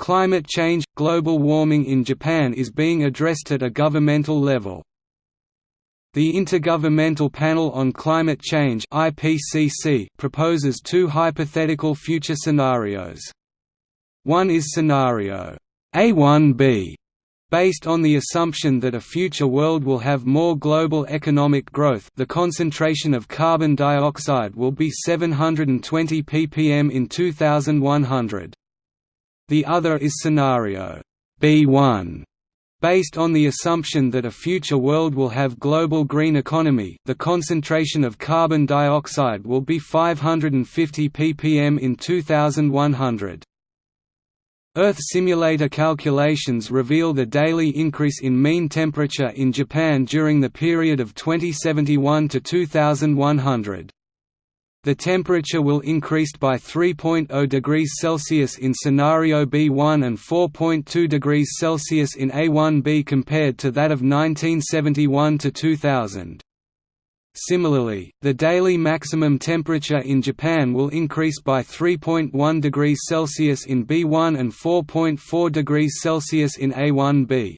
Climate change – Global warming in Japan is being addressed at a governmental level. The Intergovernmental Panel on Climate Change proposes two hypothetical future scenarios. One is scenario A1b, based on the assumption that a future world will have more global economic growth the concentration of carbon dioxide will be 720 ppm in 2100. The other is scenario B1 Based on the assumption that a future world will have global green economy the concentration of carbon dioxide will be 550 ppm in 2100. Earth simulator calculations reveal the daily increase in mean temperature in Japan during the period of 2071 to 2100. The temperature will increase by 3.0 degrees Celsius in scenario B1 and 4.2 degrees Celsius in A1b compared to that of 1971 to 2000. Similarly, the daily maximum temperature in Japan will increase by 3.1 degrees Celsius in B1 and 4.4 degrees Celsius in A1b.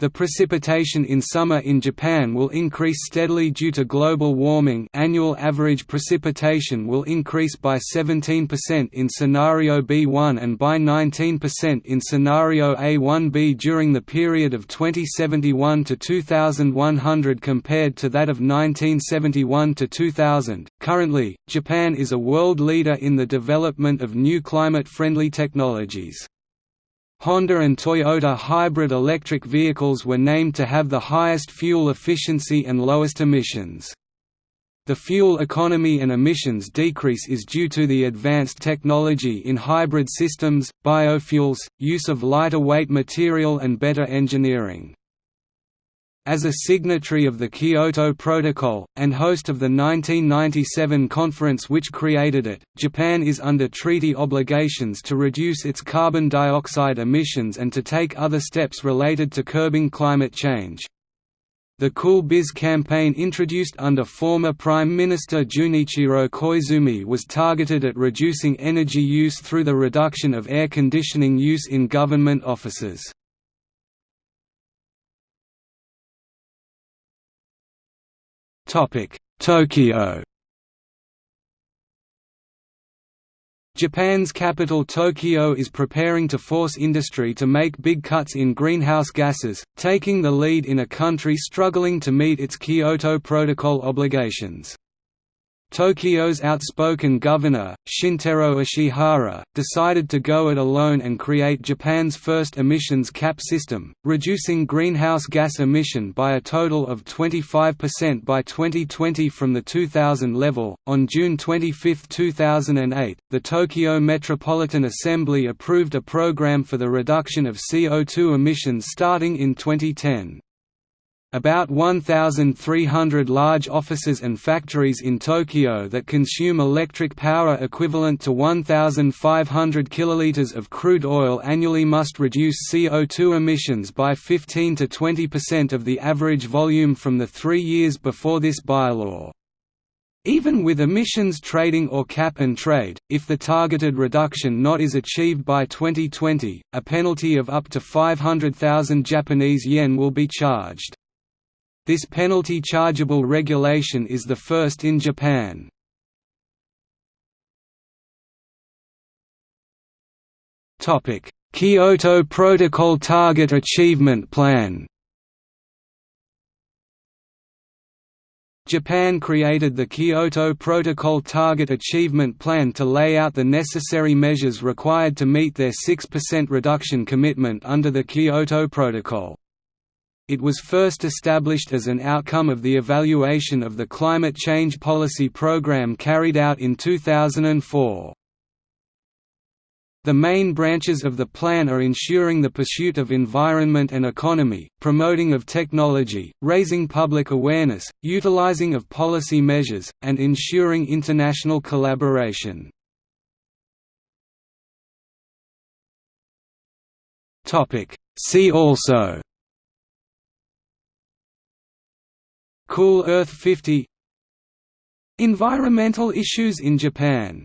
The precipitation in summer in Japan will increase steadily due to global warming annual average precipitation will increase by 17% in scenario B1 and by 19% in scenario A1b during the period of 2071 to 2100 compared to that of 1971 to 2000. Currently, Japan is a world leader in the development of new climate-friendly technologies. Honda and Toyota hybrid electric vehicles were named to have the highest fuel efficiency and lowest emissions. The fuel economy and emissions decrease is due to the advanced technology in hybrid systems, biofuels, use of lighter weight material and better engineering. As a signatory of the Kyoto Protocol, and host of the 1997 conference which created it, Japan is under treaty obligations to reduce its carbon dioxide emissions and to take other steps related to curbing climate change. The Cool Biz campaign introduced under former Prime Minister Junichiro Koizumi was targeted at reducing energy use through the reduction of air conditioning use in government offices. Tokyo Japan's capital Tokyo is preparing to force industry to make big cuts in greenhouse gases, taking the lead in a country struggling to meet its Kyoto Protocol obligations. Tokyo's outspoken governor, Shintaro Ishihara, decided to go it alone and create Japan's first emissions cap system, reducing greenhouse gas emission by a total of 25% by 2020 from the 2000 level. On June 25, 2008, the Tokyo Metropolitan Assembly approved a program for the reduction of CO2 emissions starting in 2010. About 1,300 large offices and factories in Tokyo that consume electric power equivalent to 1,500 kiloliters of crude oil annually must reduce CO2 emissions by 15 to 20% of the average volume from the three years before this bylaw. Even with emissions trading or cap and trade, if the targeted reduction not is achieved by 2020, a penalty of up to 500,000 Japanese yen will be charged. This penalty chargeable regulation is the first in Japan. Kyoto Protocol Target Achievement Plan Japan created the Kyoto Protocol Target Achievement Plan to lay out the necessary measures required to meet their 6% reduction commitment under the Kyoto Protocol. It was first established as an outcome of the evaluation of the climate change policy program carried out in 2004. The main branches of the plan are ensuring the pursuit of environment and economy, promoting of technology, raising public awareness, utilizing of policy measures, and ensuring international collaboration. See also Cool Earth 50 Environmental issues in Japan